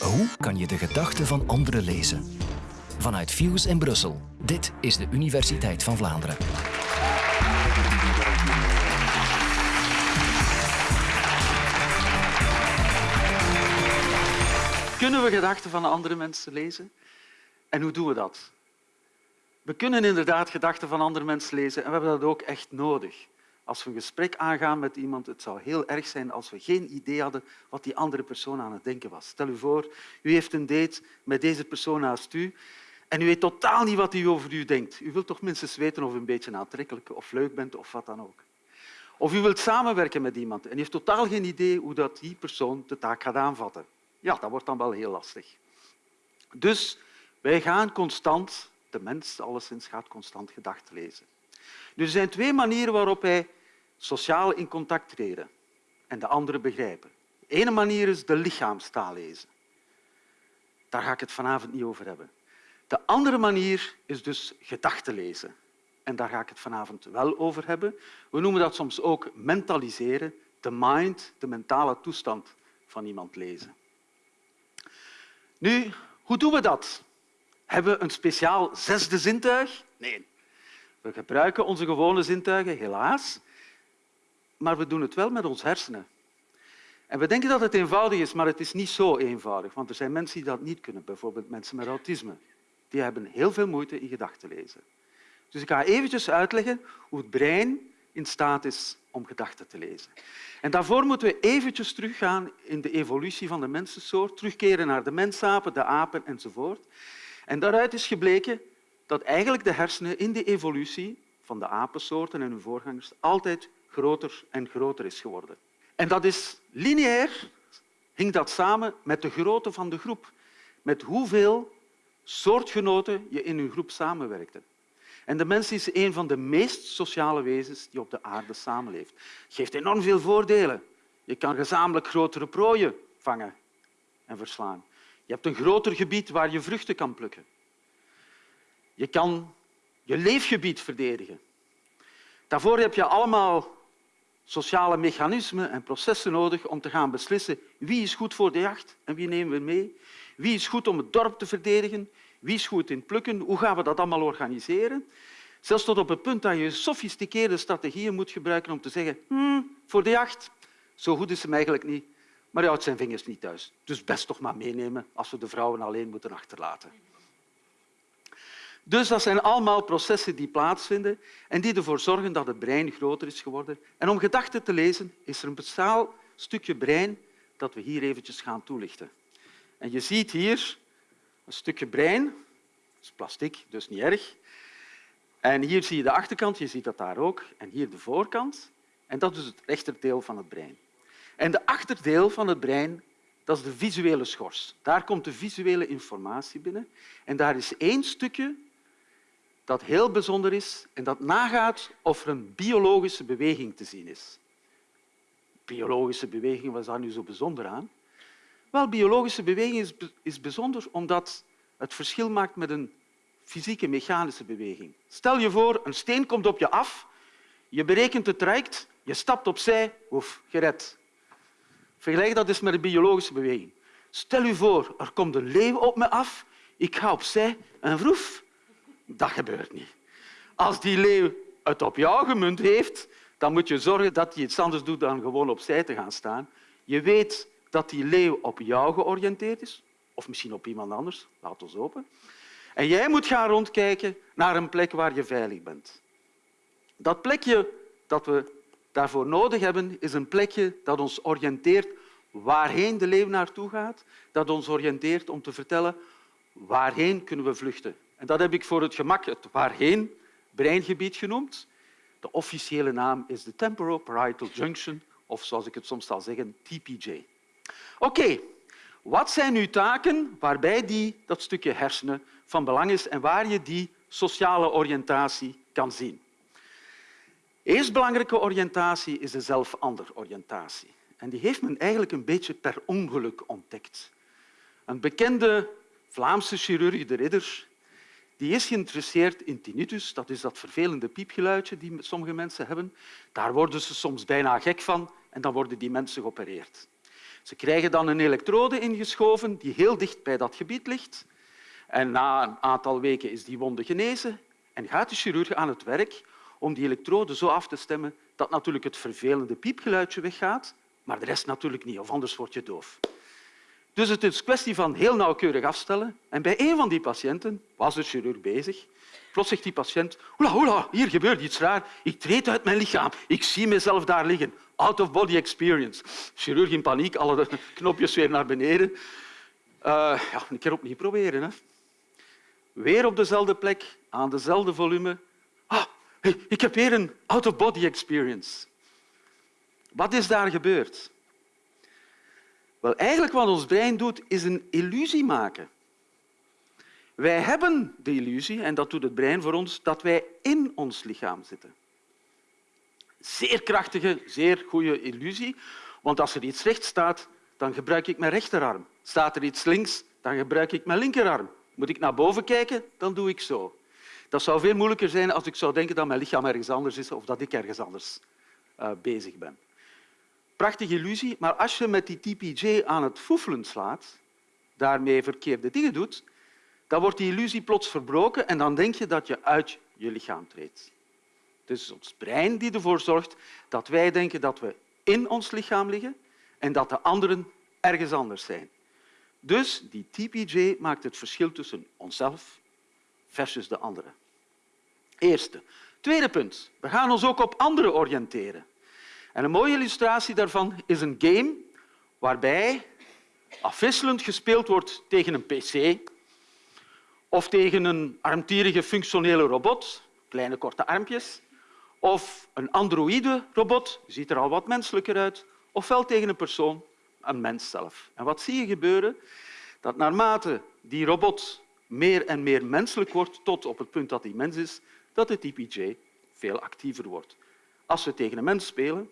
Hoe kan je de gedachten van anderen lezen? Vanuit Fuse in Brussel. Dit is de Universiteit van Vlaanderen. Kunnen we gedachten van andere mensen lezen? En hoe doen we dat? We kunnen inderdaad gedachten van andere mensen lezen en we hebben dat ook echt nodig. Als we een gesprek aangaan met iemand, het zou heel erg zijn als we geen idee hadden wat die andere persoon aan het denken was. Stel u voor, u heeft een date met deze persoon naast u en u weet totaal niet wat hij over u denkt. U wilt toch minstens weten of u een beetje aantrekkelijk of leuk bent of wat dan ook. Of u wilt samenwerken met iemand en u heeft totaal geen idee hoe dat die persoon de taak gaat aanvatten. Ja, dat wordt dan wel heel lastig. Dus wij gaan constant, de mens alleszins gaat constant gedachten lezen. Dus er zijn twee manieren waarop wij sociaal in contact treden en de andere begrijpen. De ene manier is de lichaamstaal lezen. Daar ga ik het vanavond niet over hebben. De andere manier is dus gedachten lezen. En daar ga ik het vanavond wel over hebben. We noemen dat soms ook mentaliseren, de mind, de mentale toestand van iemand lezen. Nu, hoe doen we dat? Hebben we een speciaal zesde zintuig? Nee. We gebruiken onze gewone zintuigen, helaas. Maar we doen het wel met ons hersenen. En we denken dat het eenvoudig is, maar het is niet zo eenvoudig. Want er zijn mensen die dat niet kunnen, bijvoorbeeld mensen met autisme. Die hebben heel veel moeite in gedachten lezen. Dus ik ga eventjes uitleggen hoe het brein in staat is om gedachten te lezen. En daarvoor moeten we eventjes teruggaan in de evolutie van de mensensoort, terugkeren naar de mensapen, de apen enzovoort. En daaruit is gebleken dat eigenlijk de hersenen in de evolutie van de apensoorten en hun voorgangers altijd groter en groter is geworden. En dat is lineair, hing dat samen met de grootte van de groep, met hoeveel soortgenoten je in een groep samenwerkte. En de mens is een van de meest sociale wezens die op de aarde samenleeft. Het geeft enorm veel voordelen. Je kan gezamenlijk grotere prooien vangen en verslaan. Je hebt een groter gebied waar je vruchten kan plukken. Je kan je leefgebied verdedigen. Daarvoor heb je allemaal sociale mechanismen en processen nodig om te gaan beslissen wie is goed voor de jacht en wie nemen we mee. Wie is goed om het dorp te verdedigen? Wie is goed in plukken? Hoe gaan we dat allemaal organiseren? Zelfs tot op het punt dat je sofisticeerde strategieën moet gebruiken om te zeggen hm, voor de jacht, zo goed is hem eigenlijk niet, maar hij houdt zijn vingers niet thuis. Dus best toch maar meenemen als we de vrouwen alleen moeten achterlaten. Dus dat zijn allemaal processen die plaatsvinden en die ervoor zorgen dat het brein groter is geworden. En om gedachten te lezen is er een speciaal stukje brein dat we hier eventjes gaan toelichten. En je ziet hier een stukje brein. Dat is plastic, dus niet erg. En hier zie je de achterkant, je ziet dat daar ook. En hier de voorkant. En dat is het rechterdeel van het brein. En de achterdeel van het brein dat is de visuele schors. Daar komt de visuele informatie binnen. En daar is één stukje dat heel bijzonder is en dat nagaat of er een biologische beweging te zien is. Biologische beweging, wat is daar nu zo bijzonder aan? Wel, biologische beweging is, bijzonder omdat het verschil maakt met een fysieke mechanische beweging. Stel je voor, een steen komt op je af, je berekent het traject, je stapt opzij, oef, gered. Vergelijk dat eens met een biologische beweging. Stel je voor, er komt een leeuw op me af, ik ga opzij en vroef. Dat gebeurt niet. Als die leeuw het op jou gemunt heeft, dan moet je zorgen dat hij iets anders doet dan gewoon opzij te gaan staan. Je weet dat die leeuw op jou georiënteerd is, of misschien op iemand anders, laat ons open. En jij moet gaan rondkijken naar een plek waar je veilig bent. Dat plekje dat we daarvoor nodig hebben, is een plekje dat ons oriënteert waarheen de leeuw naartoe gaat, dat ons oriënteert om te vertellen waarheen kunnen we vluchten. En dat heb ik voor het gemak het waarheen breingebied genoemd. De officiële naam is de Temporoparietal Junction, of zoals ik het soms zal zeggen, TPJ. Oké, wat zijn nu taken waarbij die, dat stukje hersenen van belang is en waar je die sociale oriëntatie kan zien? Eerst belangrijke oriëntatie is de zelf-ander-oriëntatie. En die heeft men eigenlijk een beetje per ongeluk ontdekt. Een bekende Vlaamse chirurg, de Ridder, die is geïnteresseerd in tinnitus, dat is dat vervelende piepgeluidje die sommige mensen hebben. Daar worden ze soms bijna gek van en dan worden die mensen geopereerd. Ze krijgen dan een elektrode ingeschoven die heel dicht bij dat gebied ligt. En na een aantal weken is die wonde genezen en gaat de chirurg aan het werk om die elektrode zo af te stemmen dat natuurlijk het vervelende piepgeluidje weggaat, maar de rest natuurlijk niet, of anders word je doof. Dus het is kwestie van heel nauwkeurig afstellen. En bij een van die patiënten was de chirurg bezig. Plots zegt die patiënt, hola, hola, hier gebeurt iets raar. Ik treed uit mijn lichaam. Ik zie mezelf daar liggen. Out-of-body experience. Chirurg in paniek, alle knopjes weer naar beneden. Uh, ja, een keer opnieuw proberen. Hè. Weer op dezelfde plek, aan dezelfde volume. Ah, ik heb weer een out-of-body experience. Wat is daar gebeurd? Wel, eigenlijk wat ons brein doet, is een illusie maken. Wij hebben de illusie, en dat doet het brein voor ons, dat wij in ons lichaam zitten. Zeer krachtige, zeer goede illusie, want als er iets rechts staat, dan gebruik ik mijn rechterarm. Staat er iets links, dan gebruik ik mijn linkerarm. Moet ik naar boven kijken, dan doe ik zo. Dat zou veel moeilijker zijn als ik zou denken dat mijn lichaam ergens anders is of dat ik ergens anders uh, bezig ben. Prachtige illusie, maar als je met die TPJ aan het foefelen slaat, daarmee verkeerde dingen doet, dan wordt die illusie plots verbroken en dan denk je dat je uit je lichaam treedt. Het is ons brein die ervoor zorgt dat wij denken dat we in ons lichaam liggen en dat de anderen ergens anders zijn. Dus die TPJ maakt het verschil tussen onszelf versus de anderen. Eerste. Tweede punt. We gaan ons ook op anderen oriënteren. En een mooie illustratie daarvan is een game waarbij afwisselend gespeeld wordt tegen een pc of tegen een armtierige functionele robot, kleine korte armpjes, of een androïde robot, ziet er al wat menselijker uit, ofwel tegen een persoon, een mens zelf. En wat zie je gebeuren? Dat naarmate die robot meer en meer menselijk wordt, tot op het punt dat hij mens is, dat de TPJ veel actiever wordt. Als we tegen een mens spelen,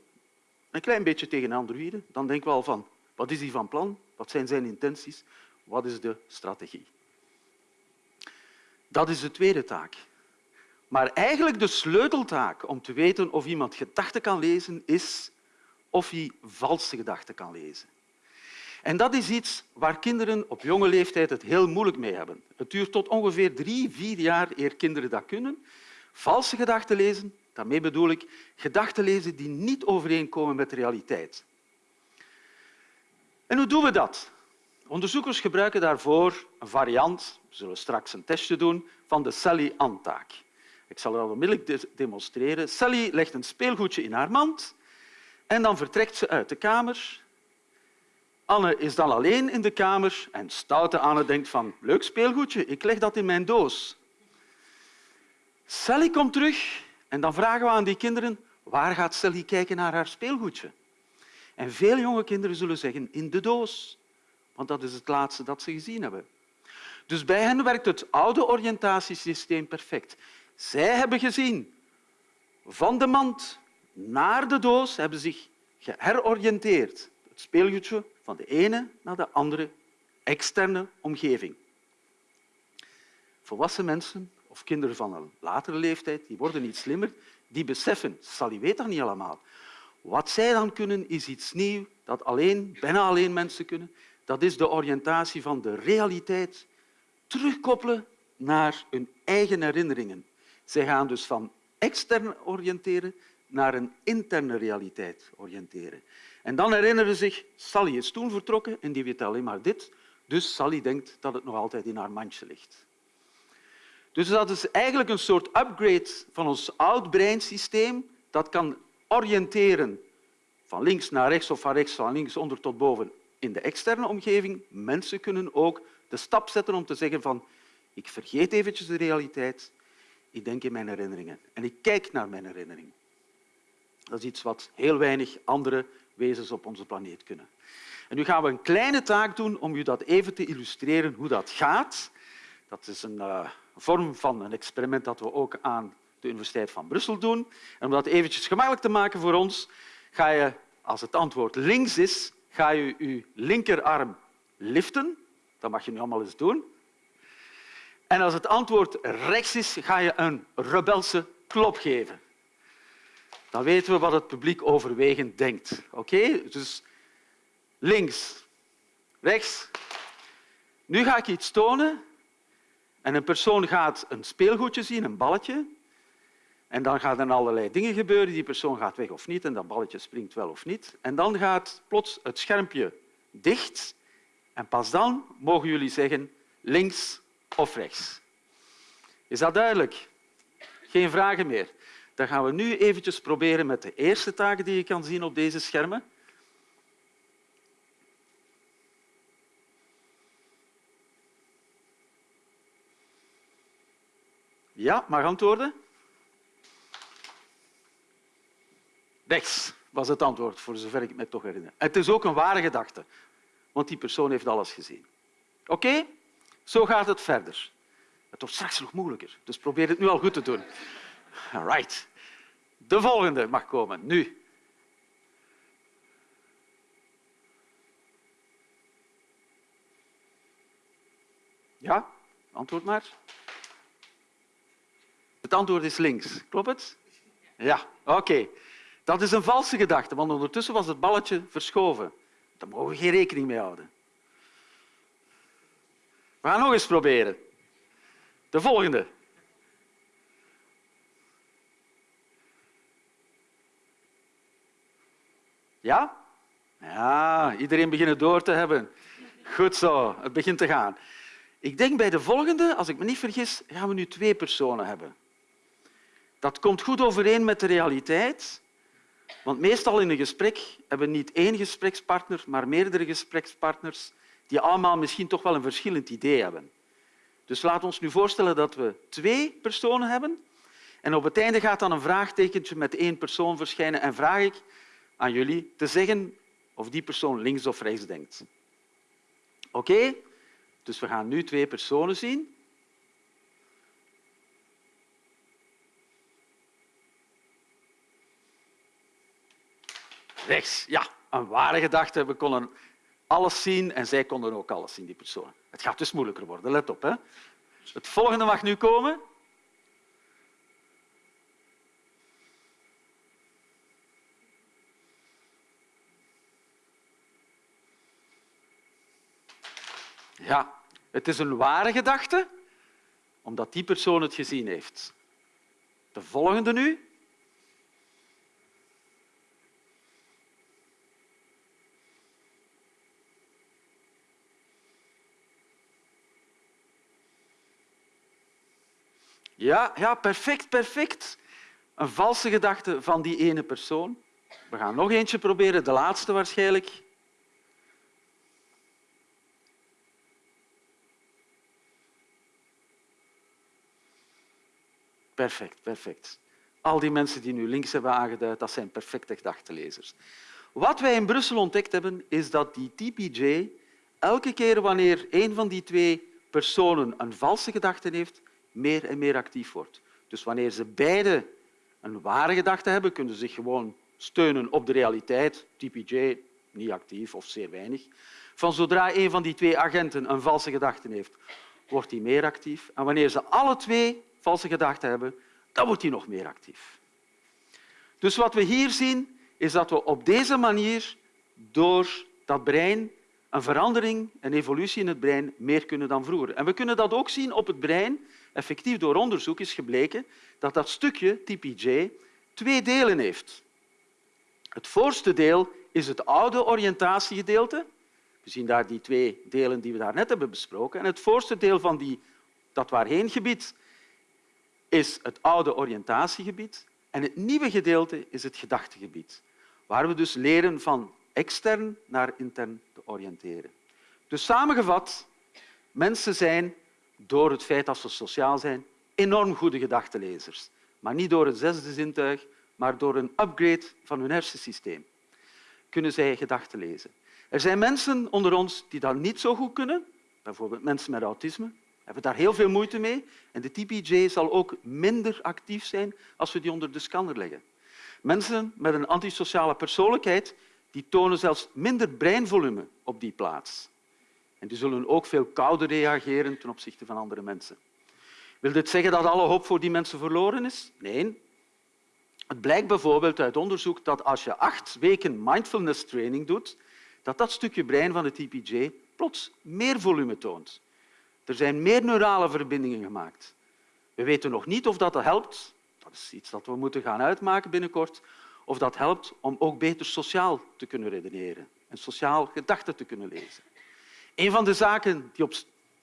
een klein beetje tegen een androïde, dan denken we al van wat is hij van plan, wat zijn zijn intenties, wat is de strategie. Dat is de tweede taak. Maar eigenlijk de sleuteltaak om te weten of iemand gedachten kan lezen, is of hij valse gedachten kan lezen. En dat is iets waar kinderen op jonge leeftijd het heel moeilijk mee hebben. Het duurt tot ongeveer drie, vier jaar eer kinderen dat kunnen. Valse gedachten lezen, daarmee bedoel ik gedachten lezen die niet overeenkomen met de realiteit. En hoe doen we dat? Onderzoekers gebruiken daarvoor een variant, we zullen straks een testje doen, van de Sally-Antaak. Ik zal dat onmiddellijk demonstreren. Sally legt een speelgoedje in haar mand en dan vertrekt ze uit de kamer. Anne is dan alleen in de kamer en stoute Anne denkt van leuk speelgoedje, ik leg dat in mijn doos. Sally komt terug en dan vragen we aan die kinderen waar gaat Sally kijken naar haar speelgoedje? En veel jonge kinderen zullen zeggen in de doos, want dat is het laatste dat ze gezien hebben. Dus bij hen werkt het oude oriëntatiesysteem perfect. Zij hebben gezien van de mand naar de doos, hebben zich geheroriënteerd. Het speelgoedje van de ene naar de andere externe omgeving. Volwassen mensen of kinderen van een latere leeftijd die worden niet slimmer, die beseffen, Sally weet dat niet allemaal. Wat zij dan kunnen, is iets nieuws dat alleen, bijna alleen mensen kunnen. Dat is de oriëntatie van de realiteit terugkoppelen naar hun eigen herinneringen. Zij gaan dus van extern oriënteren naar een interne realiteit oriënteren. En dan herinneren ze zich, Sally is toen vertrokken en die weet alleen maar dit, dus Sally denkt dat het nog altijd in haar mandje ligt. Dus dat is eigenlijk een soort upgrade van ons oud breinsysteem dat kan oriënteren van links naar rechts of van rechts van links onder tot boven in de externe omgeving. Mensen kunnen ook de stap zetten om te zeggen van ik vergeet eventjes de realiteit, ik denk in mijn herinneringen en ik kijk naar mijn herinneringen. Dat is iets wat heel weinig andere wezens op onze planeet kunnen. En nu gaan we een kleine taak doen om u dat even te illustreren hoe dat gaat. Dat is een uh, vorm van een experiment dat we ook aan de Universiteit van Brussel doen. En om dat eventjes gemakkelijk te maken voor ons, ga je, als het antwoord links is, ga je je linkerarm liften. Dat mag je nu allemaal eens doen. En als het antwoord rechts is, ga je een rebelse klop geven. Dan weten we wat het publiek overwegend denkt. Oké? Dus links, rechts. Nu ga ik iets tonen en een persoon gaat een speelgoedje zien, een balletje. En dan gaan er allerlei dingen gebeuren. Die persoon gaat weg of niet en dat balletje springt wel of niet. En dan gaat plots het schermpje dicht en pas dan mogen jullie zeggen links of rechts. Is dat duidelijk? Geen vragen meer. Dan gaan we nu eventjes proberen met de eerste taken die je kan zien op deze schermen. Ja, mag antwoorden? Rechts was het antwoord, voor zover ik me toch herinner. Het is ook een ware gedachte, want die persoon heeft alles gezien. Oké? Zo gaat het verder. Het wordt straks nog moeilijker, dus probeer het nu al goed te doen. Right. De volgende mag komen, nu. Ja, antwoord maar. Het antwoord is links. Klopt het? Ja, oké. Dat is een valse gedachte, want ondertussen was het balletje verschoven. Daar mogen we geen rekening mee houden. We gaan nog eens proberen. De volgende. Ja? Ja, iedereen begint door te hebben. Goed zo, het begint te gaan. Ik denk bij de volgende, als ik me niet vergis, gaan we nu twee personen hebben. Dat komt goed overeen met de realiteit, want meestal in een gesprek hebben we niet één gesprekspartner, maar meerdere gesprekspartners die allemaal misschien toch wel een verschillend idee hebben. Dus laat ons nu voorstellen dat we twee personen hebben en op het einde gaat dan een vraagtekentje met één persoon verschijnen en vraag ik aan jullie te zeggen of die persoon links of rechts denkt. Oké? Dus we gaan nu twee personen zien. Rechts, ja, een ware gedachte. We konden alles zien en zij konden ook alles zien, die persoon. Het gaat dus moeilijker worden, let op. Hè. Het volgende mag nu komen. Ja, het is een ware gedachte, omdat die persoon het gezien heeft. De volgende nu. Ja, ja, perfect, perfect. Een valse gedachte van die ene persoon. We gaan nog eentje proberen, de laatste waarschijnlijk. Perfect, perfect. Al die mensen die nu links hebben aangeduid, dat zijn perfecte gedachtenlezers. Wat wij in Brussel ontdekt hebben, is dat die TPJ elke keer wanneer een van die twee personen een valse gedachte heeft, meer en meer actief wordt. Dus wanneer ze beide een ware gedachte hebben, kunnen ze zich gewoon steunen op de realiteit. TPJ niet actief of zeer weinig. Van zodra een van die twee agenten een valse gedachte heeft, wordt hij meer actief. En wanneer ze alle twee valse gedachten hebben, dan wordt hij nog meer actief. Dus wat we hier zien, is dat we op deze manier door dat brein een verandering, een evolutie in het brein meer kunnen dan vroeger. En we kunnen dat ook zien op het brein. Effectief door onderzoek is gebleken dat dat stukje, TPJ, twee delen heeft. Het voorste deel is het oude oriëntatiegedeelte. We zien daar die twee delen die we daarnet hebben besproken. En het voorste deel van die, dat waarheengebied is het oude oriëntatiegebied. En het nieuwe gedeelte is het gedachtegebied, waar we dus leren van extern naar intern te oriënteren. Dus samengevat, mensen zijn, door het feit dat ze sociaal zijn, enorm goede gedachtenlezers. Maar niet door het zesde zintuig, maar door een upgrade van hun hersensysteem kunnen zij gedachten lezen. Er zijn mensen onder ons die dat niet zo goed kunnen, bijvoorbeeld mensen met autisme, hebben daar heel veel moeite mee. En de TPJ zal ook minder actief zijn als we die onder de scanner leggen. Mensen met een antisociale persoonlijkheid die tonen zelfs minder breinvolume op die plaats. Die zullen ook veel kouder reageren ten opzichte van andere mensen. Wil dit zeggen dat alle hoop voor die mensen verloren is? Nee. Het blijkt bijvoorbeeld uit onderzoek dat als je acht weken mindfulness training doet, dat dat stukje brein van het TPJ plots meer volume toont. Er zijn meer neurale verbindingen gemaakt. We weten nog niet of dat helpt, dat is iets dat we moeten gaan uitmaken binnenkort, of dat helpt om ook beter sociaal te kunnen redeneren en sociaal gedachten te kunnen lezen. Een van de zaken die, op,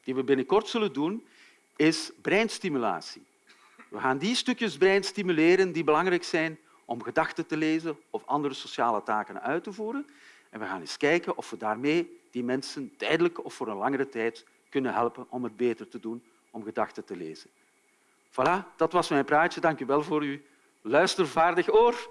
die we binnenkort zullen doen, is breinstimulatie. We gaan die stukjes brein stimuleren die belangrijk zijn om gedachten te lezen of andere sociale taken uit te voeren. En we gaan eens kijken of we daarmee die mensen tijdelijk of voor een langere tijd kunnen helpen om het beter te doen om gedachten te lezen. Voilà, dat was mijn praatje. Dank u wel voor uw luistervaardig oor.